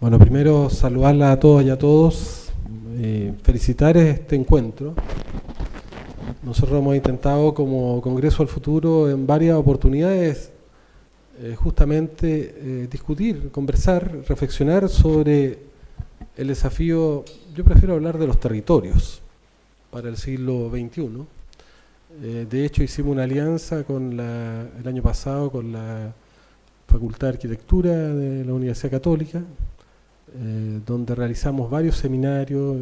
Bueno, primero saludarla a todos y a todos, eh, felicitar este encuentro. Nosotros hemos intentado como Congreso al Futuro en varias oportunidades eh, justamente eh, discutir, conversar, reflexionar sobre el desafío, yo prefiero hablar de los territorios para el siglo XXI. De hecho hicimos una alianza con la, el año pasado con la Facultad de Arquitectura de la Universidad Católica, donde realizamos varios seminarios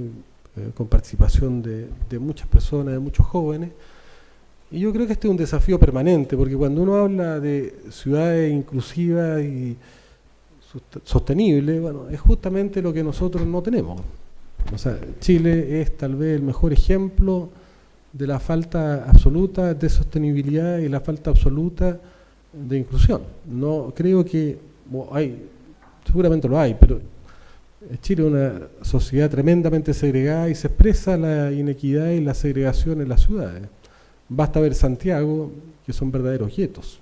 con participación de, de muchas personas, de muchos jóvenes, y yo creo que este es un desafío permanente, porque cuando uno habla de ciudades inclusivas y sostenibles, bueno, es justamente lo que nosotros no tenemos. O sea, Chile es tal vez el mejor ejemplo de la falta absoluta de sostenibilidad y la falta absoluta de inclusión. No creo que hay, seguramente lo hay, pero Chile es una sociedad tremendamente segregada y se expresa la inequidad y la segregación en las ciudades. Basta ver Santiago, que son verdaderos guetos.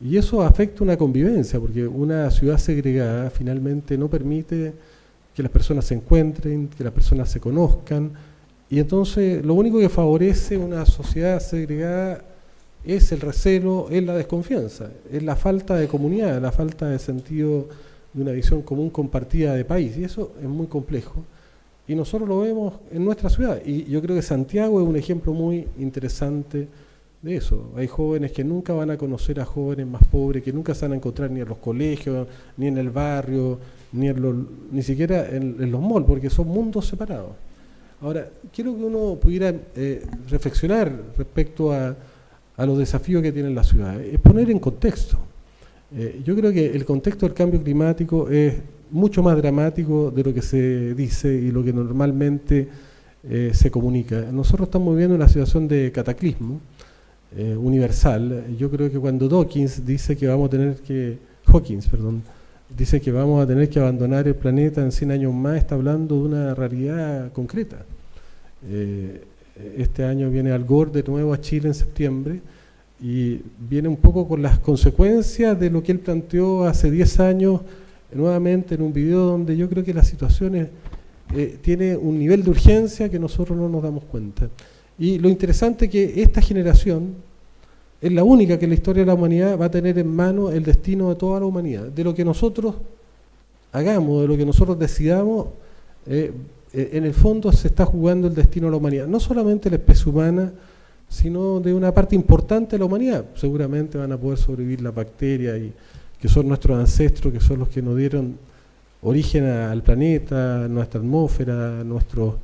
Y eso afecta una convivencia, porque una ciudad segregada finalmente no permite que las personas se encuentren, que las personas se conozcan, y entonces lo único que favorece una sociedad segregada es el recelo, es la desconfianza, es la falta de comunidad, la falta de sentido de una visión común compartida de país, y eso es muy complejo y nosotros lo vemos en nuestra ciudad. Y yo creo que Santiago es un ejemplo muy interesante de eso. Hay jóvenes que nunca van a conocer a jóvenes más pobres, que nunca se van a encontrar ni en los colegios, ni en el barrio, ni, en ni siquiera en, los malls, porque son mundos separados. Ahora, quiero que uno pudiera eh, reflexionar respecto a, los desafíos que tiene la ciudad, es poner en contexto. Eh, yo creo que el contexto del cambio climático es mucho más dramático de lo que se dice y lo que normalmente eh, se comunica. Nosotros estamos viviendo una situación de cataclismo eh, universal. Yo creo que cuando Dawkins dice que vamos a tener que, Hawkins, perdón, dice que vamos a tener que abandonar el planeta en 100 años más, está hablando de una realidad concreta. Este año viene Al Gore de nuevo a Chile en septiembre y viene un poco con las consecuencias de lo que él planteó hace 10 años nuevamente en un video donde yo creo que la situación eh, tiene un nivel de urgencia que nosotros no nos damos cuenta. Y lo interesante es que esta generación es la única que en la historia de la humanidad va a tener en mano el destino de toda la humanidad. De lo que nosotros hagamos, de lo que nosotros decidamos, eh, eh, en el fondo se está jugando el destino de la humanidad. No solamente la especie humana, sino de una parte importante de la humanidad. Seguramente van a poder sobrevivir las bacterias y que son nuestros ancestros, que son los que nos dieron origen al planeta, nuestra atmósfera, nuestro,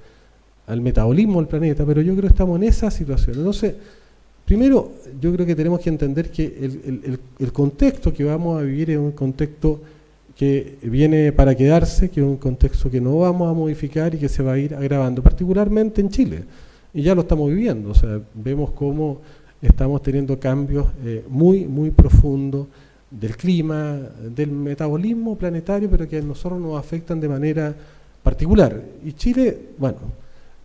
al metabolismo del planeta, pero yo creo que estamos en esa situación. Entonces, primero, yo creo que tenemos que entender que el, el contexto que vamos a vivir es un contexto que viene para quedarse, que es un contexto que no vamos a modificar y que se va a ir agravando, particularmente en Chile. Y ya lo estamos viviendo, o sea, vemos cómo estamos teniendo cambios eh, muy, muy profundos del clima, del metabolismo planetario, pero que a nosotros nos afectan de manera particular. Y Chile, bueno,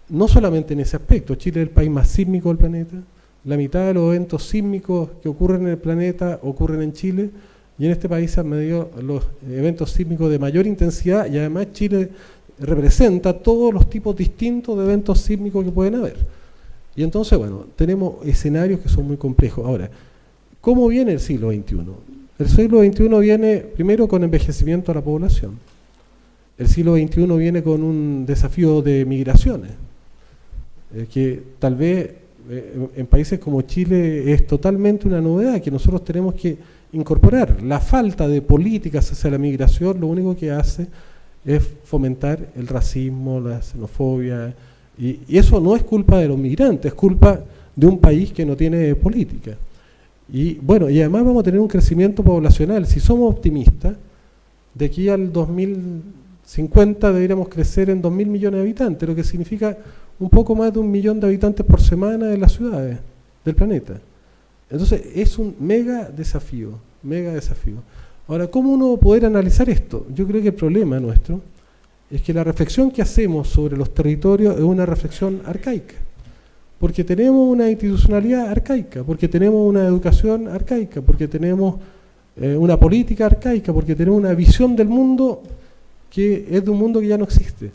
no solamente en ese aspecto, Chile es el país más sísmico del planeta, la mitad de los eventos sísmicos que ocurren en el planeta ocurren en Chile, y en este país se han medido los eventos sísmicos de mayor intensidad, y además Chile representa todos los tipos distintos de eventos sísmicos que pueden haber. Y entonces, bueno, tenemos escenarios que son muy complejos. Ahora, ¿cómo viene el siglo XXI? El siglo XXI viene primero con envejecimiento de la población. El siglo XXI viene con un desafío de migraciones, eh, que tal vez eh, en países como Chile es totalmente una novedad que nosotros tenemos que incorporar. La falta de políticas hacia la migración lo único que hace es fomentar el racismo, la xenofobia, y, eso no es culpa de los migrantes, es culpa de un país que no tiene política. Y bueno, y además vamos a tener un crecimiento poblacional. Si somos optimistas, de aquí al 2050 deberíamos crecer en 2.000 millones de habitantes, lo que significa un poco más de un millón de habitantes por semana en las ciudades del planeta. Entonces es un mega desafío, mega desafío. Ahora, ¿cómo uno poder analizar esto? Yo creo que el problema nuestro es que la reflexión que hacemos sobre los territorios es una reflexión arcaica porque tenemos una institucionalidad arcaica, porque tenemos una educación arcaica, porque tenemos eh, una política arcaica, porque tenemos una visión del mundo que es de un mundo que ya no existe.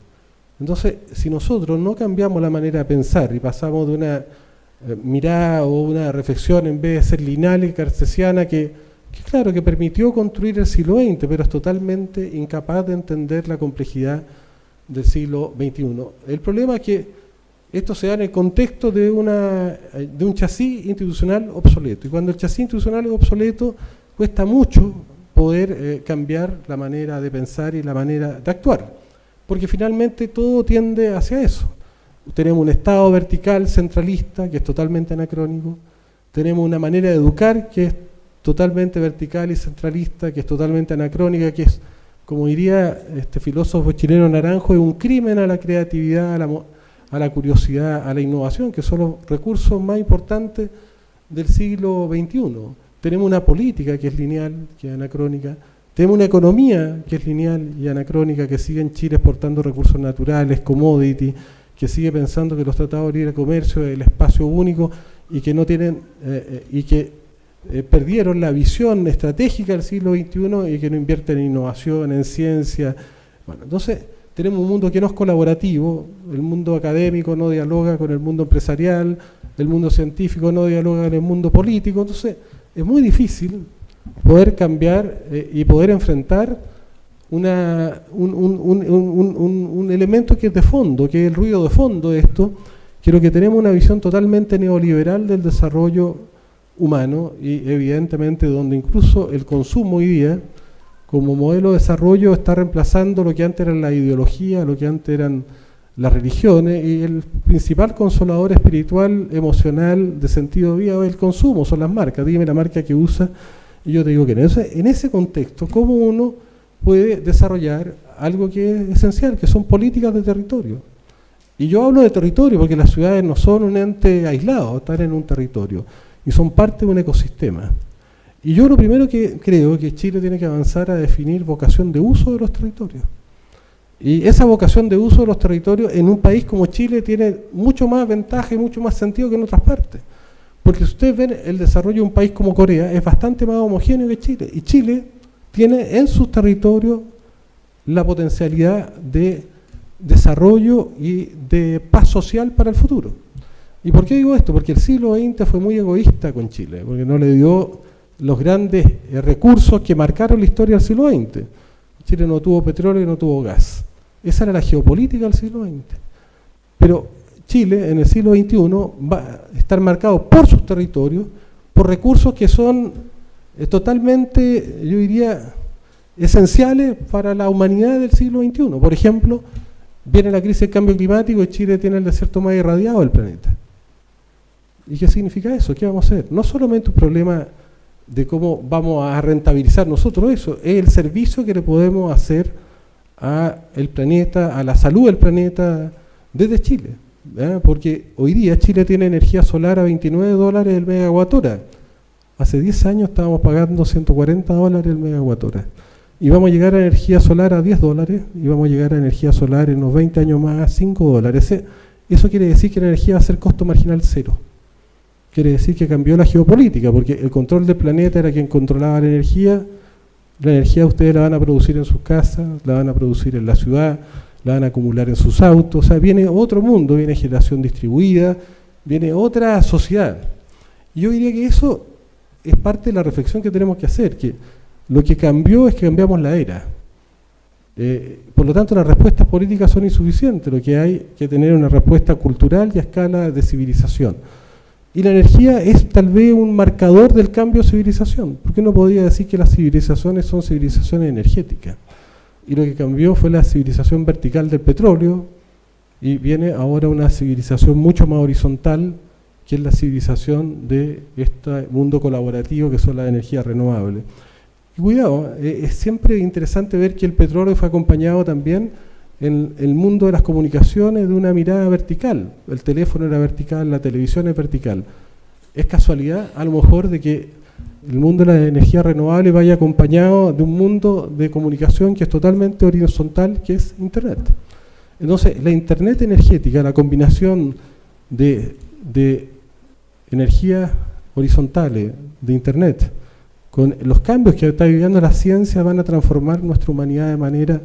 Entonces, si nosotros no cambiamos la manera de pensar y pasamos de una eh, mirada o una reflexión en vez de ser lineal y cartesiana que, que, claro, que permitió construir el siglo XX, pero es totalmente incapaz de entender la complejidad del siglo XXI. El problema es que esto se da en el contexto de, una, de un chasis institucional obsoleto. Y cuando el chasis institucional es obsoleto, cuesta mucho poder eh, cambiar la manera de pensar y la manera de actuar. Porque finalmente todo tiende hacia eso. Tenemos un Estado vertical, centralista, que es totalmente anacrónico. Tenemos una manera de educar que es totalmente vertical y centralista, que es totalmente anacrónica, que es, como diría este filósofo chileno Naranjo, es un crimen a la creatividad, a la, a la curiosidad, a la innovación, que son los recursos más importantes del siglo XXI. Tenemos una política que es lineal, que es anacrónica, tenemos una economía que es lineal y anacrónica, que sigue en Chile exportando recursos naturales, commodity, que sigue pensando que los tratados de libre comercio es el espacio único y que no tienen eh, eh, y que eh, perdieron la visión estratégica del siglo XXI y que no invierten en innovación, en ciencia. Entonces tenemos un mundo que no es colaborativo, el mundo académico no dialoga con el mundo empresarial, el mundo científico no dialoga con el mundo político, entonces es muy difícil poder cambiar eh, y poder enfrentar un, elemento que es de fondo, que es el ruido de fondo de esto, que lo que tenemos una visión totalmente neoliberal del desarrollo humano y evidentemente donde incluso el consumo hoy día como modelo de desarrollo está reemplazando lo que antes era la ideología, lo que antes eran las religiones, y el principal consolador espiritual, emocional, de sentido de vida es el consumo, son las marcas, dime la marca que usa, y yo te digo que no. en ese contexto, ¿cómo uno puede desarrollar algo que es esencial, que son políticas de territorio? Y yo hablo de territorio porque las ciudades no son un ente aislado, están en un territorio, y son parte de un ecosistema. Y yo lo primero que creo que Chile tiene que avanzar a definir vocación de uso de los territorios. Y esa vocación de uso de los territorios en un país como Chile tiene mucho más ventaja y mucho más sentido que en otras partes. Porque si ustedes ven el desarrollo de un país como Corea, es bastante más homogéneo que Chile. Y Chile tiene en sus territorios la potencialidad de desarrollo y de paz social para el futuro. ¿Y por qué digo esto? Porque el siglo XX fue muy egoísta con Chile, porque no le dio los grandes eh, recursos que marcaron la historia del siglo XX. Chile no tuvo petróleo y no tuvo gas. Esa era la geopolítica del siglo XX. Pero Chile en el siglo XXI va a estar marcado por sus territorios, por recursos que son eh, totalmente, yo diría, esenciales para la humanidad del siglo XXI. Por ejemplo, viene la crisis del cambio climático y Chile tiene el desierto más irradiado del planeta. ¿Y qué significa eso? ¿Qué vamos a hacer? No solamente un problema de cómo vamos a rentabilizar nosotros eso, es el servicio que le podemos hacer al planeta, a la salud del planeta desde Chile. Porque hoy día Chile tiene energía solar a 29 dólares el megawatt hora. Hace 10 años estábamos pagando 140 dólares el megawatt hora. Y vamos a llegar a energía solar a 10 dólares, y vamos a llegar a energía solar en unos 20 años más a 5 dólares. Eso quiere decir que la energía va a ser costo marginal cero quiere decir que cambió la geopolítica, porque el control del planeta era quien controlaba la energía, la energía ustedes la van a producir en sus casas, la van a producir en la ciudad, la van a acumular en sus autos, o sea, viene otro mundo, viene generación distribuida, viene otra sociedad. Y yo diría que eso es parte de la reflexión que tenemos que hacer, que lo que cambió es que cambiamos la era. Eh, por lo tanto, las respuestas políticas son insuficientes, lo que hay que tener una respuesta cultural y a escala de civilización. Y la energía es tal vez un marcador del cambio de civilización. ¿Por qué no podría decir que las civilizaciones son civilizaciones energéticas? Y lo que cambió fue la civilización vertical del petróleo y viene ahora una civilización mucho más horizontal que es la civilización de este mundo colaborativo que son las energías renovables. Y cuidado, eh, es siempre interesante ver que el petróleo fue acompañado también en el mundo de las comunicaciones de una mirada vertical. El teléfono era vertical, la televisión es vertical. Es casualidad, a lo mejor, de que el mundo de la energía renovable vaya acompañado de un mundo de comunicación que es totalmente horizontal, que es Internet. Entonces, la Internet energética, la combinación de, de energías horizontales, de Internet, con los cambios que está viviendo la ciencia van a transformar nuestra humanidad de manera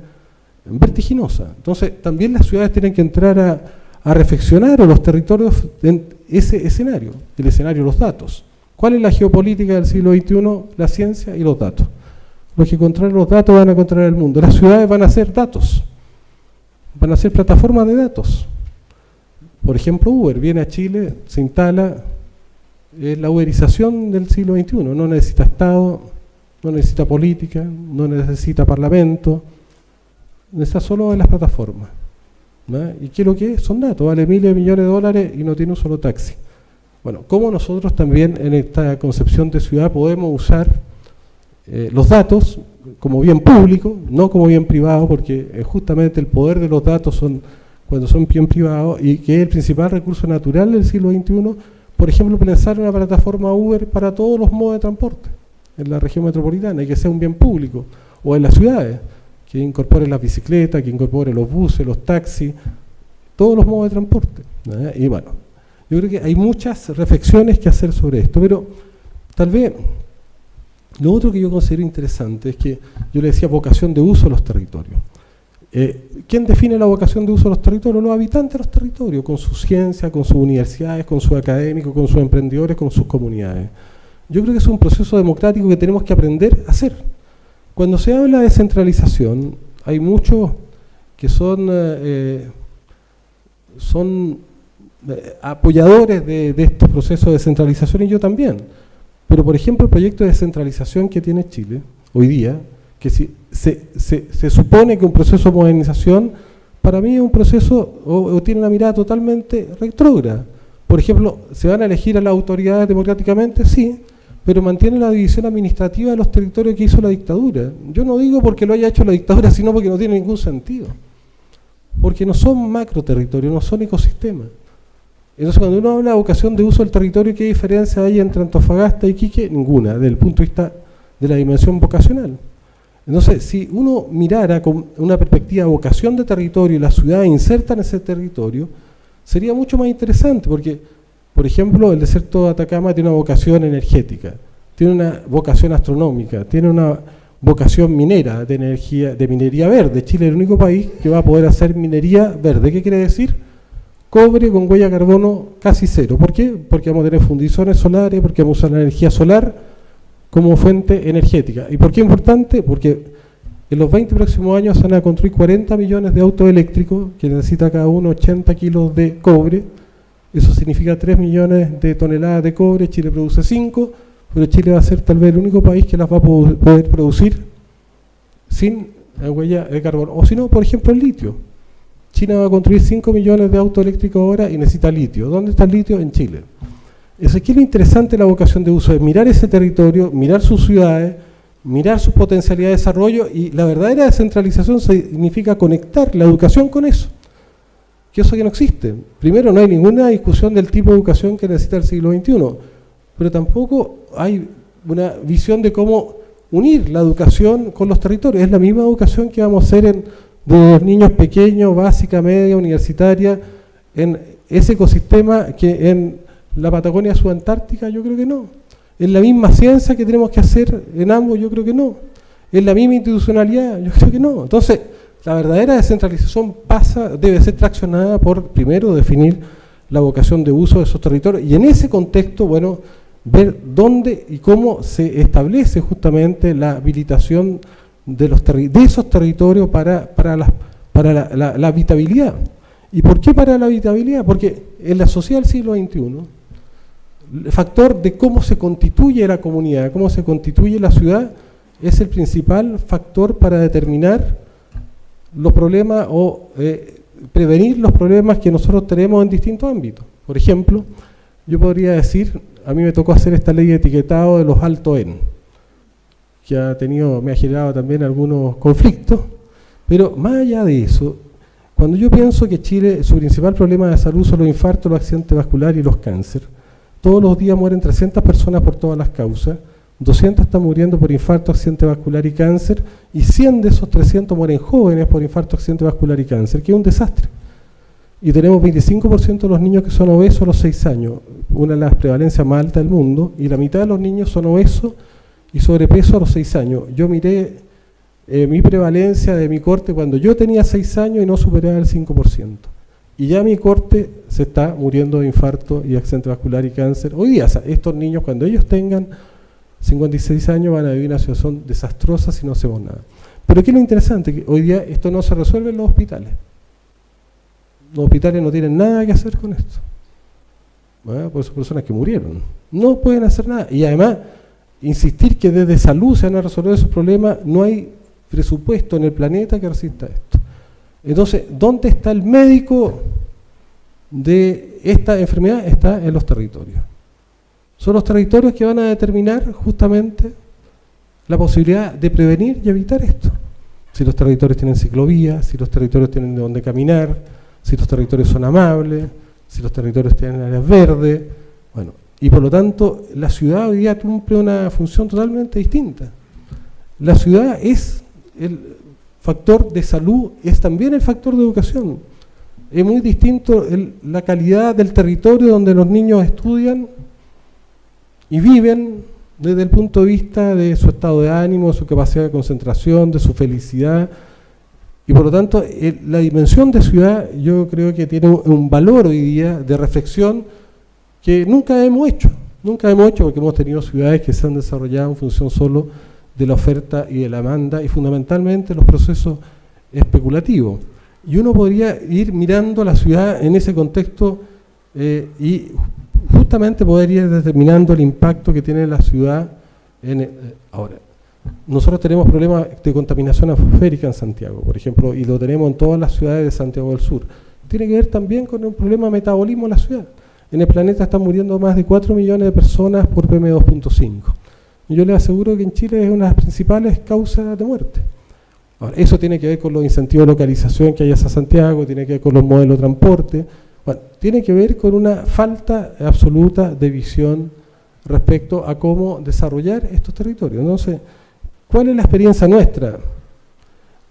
vertiginosa. Entonces, también las ciudades tienen que entrar a, reflexionar o los territorios en ese escenario, el escenario de los datos. ¿Cuál es la geopolítica del siglo XXI? La ciencia y los datos. Los que controlan los datos van a controlar el mundo. Las ciudades van a ser datos, van a ser plataformas de datos. Por ejemplo, Uber viene a Chile, se instala, es la uberización del siglo XXI, no necesita Estado, no necesita política, no necesita parlamento, necesita solo en las plataformas. ¿Y qué es lo que es? Son datos, vale miles de millones de dólares y no tiene un solo taxi. Bueno, ¿cómo nosotros también en esta concepción de ciudad podemos usar eh, los datos como bien público, no como bien privado, porque eh, justamente el poder de los datos son cuando son bien privados y que es el principal recurso natural del siglo XXI, por ejemplo, pensar una plataforma Uber para todos los modos de transporte en la región metropolitana y que sea un bien público, o en las ciudades, que incorpore las bicicletas, que incorpore los buses, los taxis, todos los modos de transporte. Y bueno, yo creo que hay muchas reflexiones que hacer sobre esto, pero tal vez lo otro que yo considero interesante es que yo le decía vocación de uso de los territorios. Eh, ¿Quién define la vocación de uso de los territorios? Los habitantes de los territorios, con su ciencia, con sus universidades, con sus académicos, con sus emprendedores, con sus comunidades. Yo creo que es un proceso democrático que tenemos que aprender a hacer. Cuando se habla de descentralización, hay muchos que son, eh, eh, eh, apoyadores de, estos procesos de descentralización y yo también. Pero, por ejemplo, el proyecto de descentralización que tiene Chile hoy día, que si, se, se, supone que un proceso de modernización, para mí es un proceso, o, tiene una mirada totalmente retrógrada. Por ejemplo, ¿se van a elegir a las autoridades democráticamente? Sí, pero mantiene la división administrativa de los territorios que hizo la dictadura. Yo no digo porque lo haya hecho la dictadura, sino porque no tiene ningún sentido. Porque no son macro territorios, no son ecosistemas. Entonces cuando uno habla de vocación de uso del territorio, ¿qué diferencia hay entre Antofagasta y Quique? Ninguna, desde el punto de vista de la dimensión vocacional. Entonces, si uno mirara con una perspectiva de vocación de territorio y la ciudad inserta en ese territorio, sería mucho más interesante, porque por ejemplo, el desierto de Atacama tiene una vocación energética, tiene una vocación astronómica, tiene una vocación minera, de energía, de minería verde. Chile es el único país que va a poder hacer minería verde. ¿Qué quiere decir? Cobre con huella de carbono casi cero. ¿Por qué? Porque vamos a tener fundiciones solares, porque vamos a usar la energía solar como fuente energética. ¿Y por qué es importante? Porque en los 20 próximos años se van a construir 40 millones de autos eléctricos, que necesita cada uno 80 kilos de cobre, eso significa 3 millones de toneladas de cobre, Chile produce 5, pero Chile va a ser tal vez el único país que las va a poder producir sin huella de carbono. O si no, por ejemplo, el litio. China va a construir 5 millones de autos eléctricos ahora y necesita litio. ¿Dónde está el litio? En Chile. Es aquí lo interesante la vocación de uso, es mirar ese territorio, mirar sus ciudades, mirar su potencialidad de desarrollo y la verdadera descentralización significa conectar la educación con eso que eso que no existe. Primero, no hay ninguna discusión del tipo de educación que necesita el siglo XXI, pero tampoco hay una visión de cómo unir la educación con los territorios. Es la misma educación que vamos a hacer en, de los niños pequeños, básica, media, universitaria, en ese ecosistema que en la Patagonia subantártica, yo creo que no. Es la misma ciencia que tenemos que hacer en ambos, yo creo que no. Es la misma institucionalidad, yo creo que no. Entonces, la verdadera descentralización pasa, debe ser traccionada por, primero, definir la vocación de uso de esos territorios y en ese contexto, bueno, ver dónde y cómo se establece justamente la habilitación de, los de esos territorios para, para, la, para la, habitabilidad. ¿Y por qué para la habitabilidad? Porque en la sociedad del siglo XXI, el factor de cómo se constituye la comunidad, cómo se constituye la ciudad, es el principal factor para determinar los problemas o eh, prevenir los problemas que nosotros tenemos en distintos ámbitos. Por ejemplo, yo podría decir, a mí me tocó hacer esta ley de etiquetado de los alto N, que ha tenido, me ha generado también algunos conflictos, pero más allá de eso, cuando yo pienso que Chile, su principal problema de salud son los infartos, los accidentes vasculares y los cánceres, todos los días mueren 300 personas por todas las causas, 200 están muriendo por infarto, accidente vascular y cáncer, y 100 de esos 300 mueren jóvenes por infarto, accidente vascular y cáncer, que es un desastre. Y tenemos 25% de los niños que son obesos a los 6 años, una de las prevalencias más altas del mundo, y la mitad de los niños son obesos y sobrepeso a los 6 años. Yo miré eh, mi prevalencia de mi corte cuando yo tenía 6 años y no superaba el 5%. Y ya mi corte se está muriendo de infarto y accidente vascular y cáncer. Hoy día, estos niños cuando ellos tengan 56 años van a vivir una situación desastrosa si no hacemos nada. Pero ¿qué es lo interesante? Que hoy día esto no se resuelve en los hospitales. Los hospitales no tienen nada que hacer con esto. Por son personas que murieron. No pueden hacer nada. Y además, insistir que desde salud se van a resolver esos problemas, no hay presupuesto en el planeta que resista esto. Entonces, ¿dónde está el médico de esta enfermedad? Está en los territorios. Son los territorios que van a determinar justamente la posibilidad de prevenir y evitar esto. Si los territorios tienen ciclovías, si los territorios tienen de dónde caminar, si los territorios son amables, si los territorios tienen áreas verdes, bueno, y por lo tanto la ciudad hoy día cumple una función totalmente distinta. La ciudad es el factor de salud, es también el factor de educación. Es muy distinto la calidad del territorio donde los niños estudian y viven desde el punto de vista de su estado de ánimo, su capacidad de concentración, de su felicidad, y por lo tanto, la dimensión de ciudad yo creo que tiene un valor hoy día de reflexión que nunca hemos hecho. Nunca hemos hecho porque hemos tenido ciudades que se han desarrollado en función solo de la oferta y de la demanda y fundamentalmente los procesos especulativos. Y uno podría ir mirando la ciudad en ese contexto eh, y justamente poder ir determinando el impacto que tiene la ciudad en, eh, ahora nosotros tenemos problemas de contaminación atmosférica en Santiago, por ejemplo, y lo tenemos en todas las ciudades de Santiago del Sur. Tiene que ver también con un problema de metabolismo en la ciudad. En el planeta están muriendo más de 4 millones de personas por PM2.5. Y yo les aseguro que en Chile es una de las principales causas de muerte. eso tiene que ver con los incentivos de localización que hay hacia Santiago, tiene que ver con los modelos de transporte, tiene que ver con una falta absoluta de visión respecto a cómo desarrollar estos territorios. Entonces, ¿Cuál es la experiencia nuestra?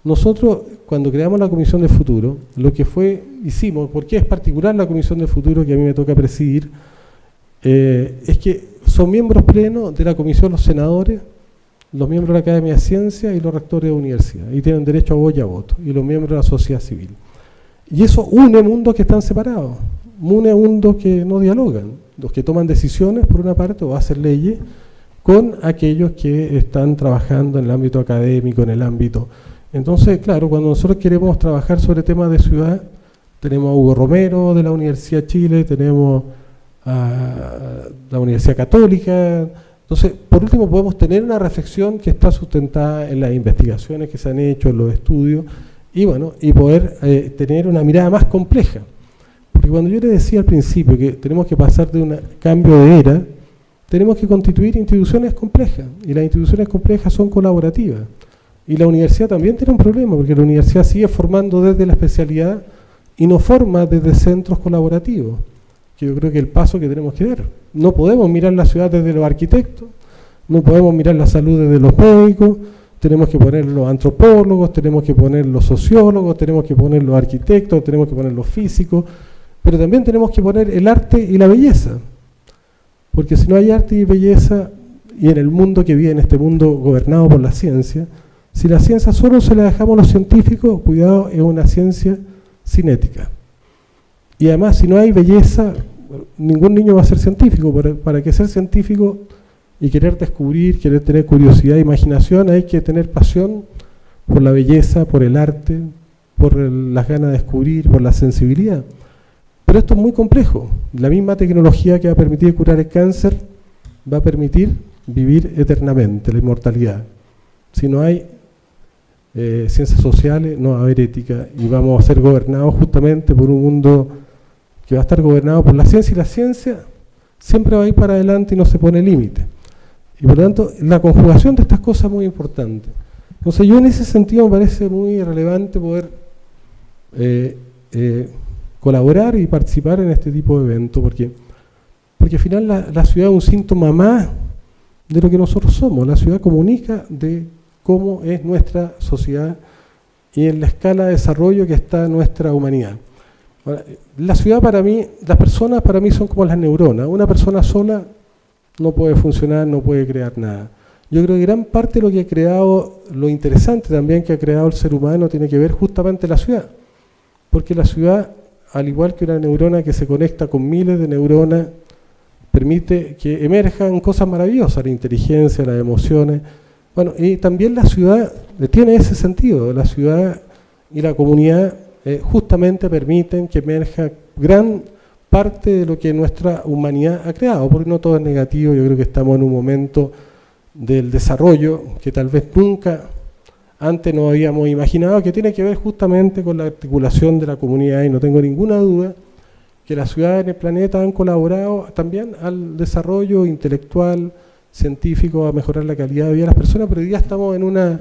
Nosotros, cuando creamos la Comisión de Futuro, lo que fue, hicimos, porque es particular la Comisión de Futuro que a mí me toca presidir, eh, es que son miembros plenos de la Comisión los senadores, los miembros de la Academia de Ciencias y los rectores de universidad, y tienen derecho a voz y a voto, y los miembros de la sociedad civil. Y eso une mundos que están separados, une mundos que no dialogan, los que toman decisiones por una parte o hacen leyes, con aquellos que están trabajando en el ámbito académico, en el ámbito... Entonces, claro, cuando nosotros queremos trabajar sobre temas de ciudad, tenemos a Hugo Romero de la Universidad de Chile, tenemos a la Universidad Católica, entonces, por último, podemos tener una reflexión que está sustentada en las investigaciones que se han hecho, en los estudios, y bueno, y poder eh, tener una mirada más compleja. Porque cuando yo le decía al principio que tenemos que pasar de un cambio de era, tenemos que constituir instituciones complejas, y las instituciones complejas son colaborativas. Y la universidad también tiene un problema, porque la universidad sigue formando desde la especialidad y no forma desde centros colaborativos, que yo creo que es el paso que tenemos que dar. No podemos mirar la ciudad desde los arquitectos, no podemos mirar la salud desde los médicos, tenemos que poner los antropólogos, tenemos que poner los sociólogos, tenemos que poner los arquitectos, tenemos que poner los físicos, pero también tenemos que poner el arte y la belleza. Porque si no hay arte y belleza, y en el mundo que viene, este mundo gobernado por la ciencia, si la ciencia solo se la dejamos a los científicos, cuidado, es una ciencia cinética. Y además, si no hay belleza, ningún niño va a ser científico. Para, para que ser científico y querer descubrir, querer tener curiosidad e imaginación, hay que tener pasión por la belleza, por el arte, por las ganas de descubrir, por la sensibilidad. Pero esto es muy complejo. La misma tecnología que va a permitir curar el cáncer va a permitir vivir eternamente, la inmortalidad. Si no hay eh, ciencias sociales, no va a haber ética y vamos a ser gobernados justamente por un mundo que va a estar gobernado por la ciencia y la ciencia siempre va a ir para adelante y no se pone límite. Y por lo tanto, la conjugación de estas cosas es muy importante. Entonces yo en ese sentido me parece muy relevante poder eh, eh, colaborar y participar en este tipo de eventos, porque, porque al final la, ciudad es un síntoma más de lo que nosotros somos. La ciudad comunica de cómo es nuestra sociedad y en la escala de desarrollo que está nuestra humanidad. la ciudad para mí, las personas para mí son como las neuronas. Una persona sola no puede funcionar, no puede crear nada. Yo creo que gran parte de lo que ha creado, lo interesante también que ha creado el ser humano tiene que ver justamente la ciudad. Porque la ciudad, al igual que una neurona que se conecta con miles de neuronas, permite que emerjan cosas maravillosas, la inteligencia, las emociones. Bueno, y también la ciudad tiene ese sentido, la ciudad y la comunidad eh, justamente permiten que emerja gran parte de lo que nuestra humanidad ha creado, porque no todo es negativo, yo creo que estamos en un momento del desarrollo que tal vez nunca antes no habíamos imaginado, que tiene que ver justamente con la articulación de la comunidad, y no tengo ninguna duda que las ciudades en el planeta han colaborado también al desarrollo intelectual, científico, a mejorar la calidad de vida de las personas, pero hoy día estamos en una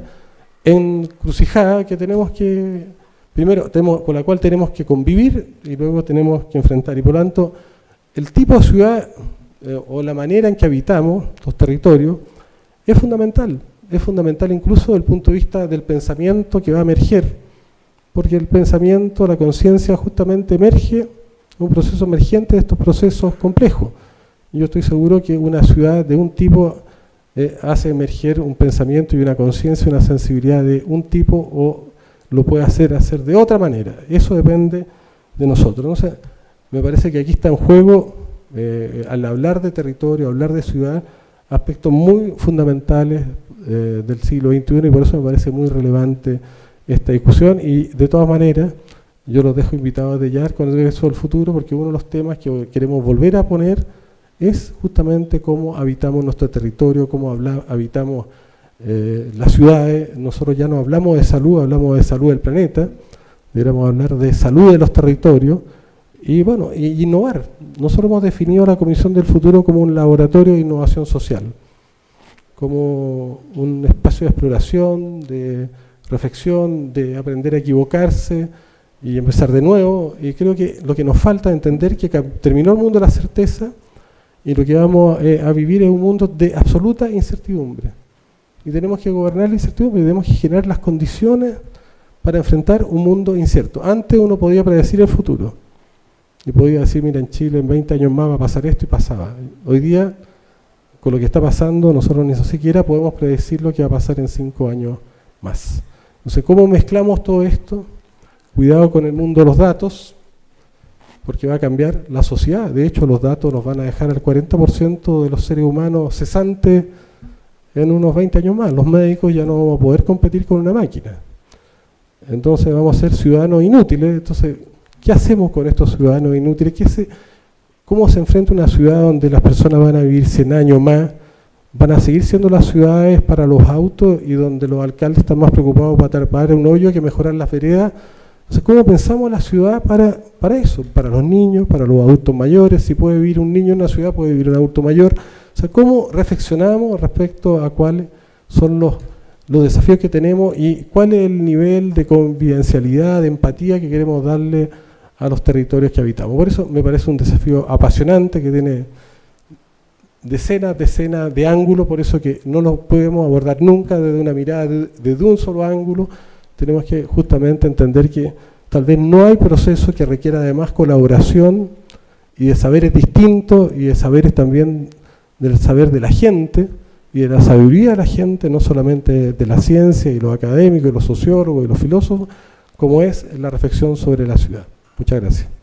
encrucijada que tenemos que, primero, con la cual tenemos que convivir y luego tenemos que enfrentar. Y por lo tanto, el tipo de ciudad eh, o la manera en que habitamos los territorios es fundamental. Es fundamental incluso desde el punto de vista del pensamiento que va a emerger, porque el pensamiento, la conciencia justamente emerge, un proceso emergente de estos procesos complejos. Yo estoy seguro que una ciudad de un tipo eh, hace emerger un pensamiento y una conciencia, una sensibilidad de un tipo o lo puede hacer hacer de otra manera. Eso depende de nosotros. Me parece que aquí está en juego, eh, al hablar de territorio, hablar de ciudad, aspectos muy fundamentales eh, del siglo XXI y por eso me parece muy relevante esta discusión y de todas maneras yo los dejo invitados de ya con eso del futuro porque uno de los temas que queremos volver a poner es justamente cómo habitamos nuestro territorio, cómo habitamos eh, las ciudades. Nosotros ya no hablamos de salud, hablamos de salud del planeta, deberíamos hablar de salud de los territorios y bueno, y innovar. Nosotros hemos definido la Comisión del Futuro como un laboratorio de innovación social, como un espacio de exploración, de reflexión, de aprender a equivocarse y empezar de nuevo. Y creo que lo que nos falta es entender que terminó el mundo de la certeza y lo que vamos eh, a vivir es un mundo de absoluta incertidumbre. Y tenemos que gobernar la incertidumbre, tenemos que generar las condiciones para enfrentar un mundo incierto. Antes uno podía predecir el futuro y podía decir, mira, en Chile en 20 años más va a pasar esto y pasaba. Hoy día, con lo que está pasando, nosotros ni siquiera podemos predecir lo que va a pasar en 5 años más. Entonces, ¿cómo mezclamos todo esto? Cuidado con el mundo de los datos, porque va a cambiar la sociedad. De hecho, los datos nos van a dejar al 40% de los seres humanos cesantes en unos 20 años más. Los médicos ya no vamos a poder competir con una máquina. Entonces vamos a ser ciudadanos inútiles. Entonces, ¿Qué hacemos con estos ciudadanos inútiles? ¿Cómo se enfrenta una ciudad donde las personas van a vivir 100 años más? ¿Van a seguir siendo las ciudades para los autos y donde los alcaldes están más preocupados para tapar un hoyo que mejorar las veredas? ¿cómo pensamos la ciudad para, para eso? Para los niños, para los adultos mayores. Si puede vivir un niño en una ciudad, puede vivir un adulto mayor. O sea, ¿cómo reflexionamos respecto a cuáles son los los desafíos que tenemos y cuál es el nivel de convivencialidad, de empatía que queremos darle a los territorios que habitamos. Por eso me parece un desafío apasionante que tiene decenas, decenas de ángulos, por eso que no lo podemos abordar nunca desde una mirada, desde un solo ángulo. Tenemos que justamente entender que tal vez no hay proceso que requiera además colaboración y de saberes distintos y de saberes también del saber de la gente y de la sabiduría de la gente, no solamente de la ciencia y los académicos y los sociólogos y los filósofos, como es la reflexión sobre la ciudad. Muchas gracias.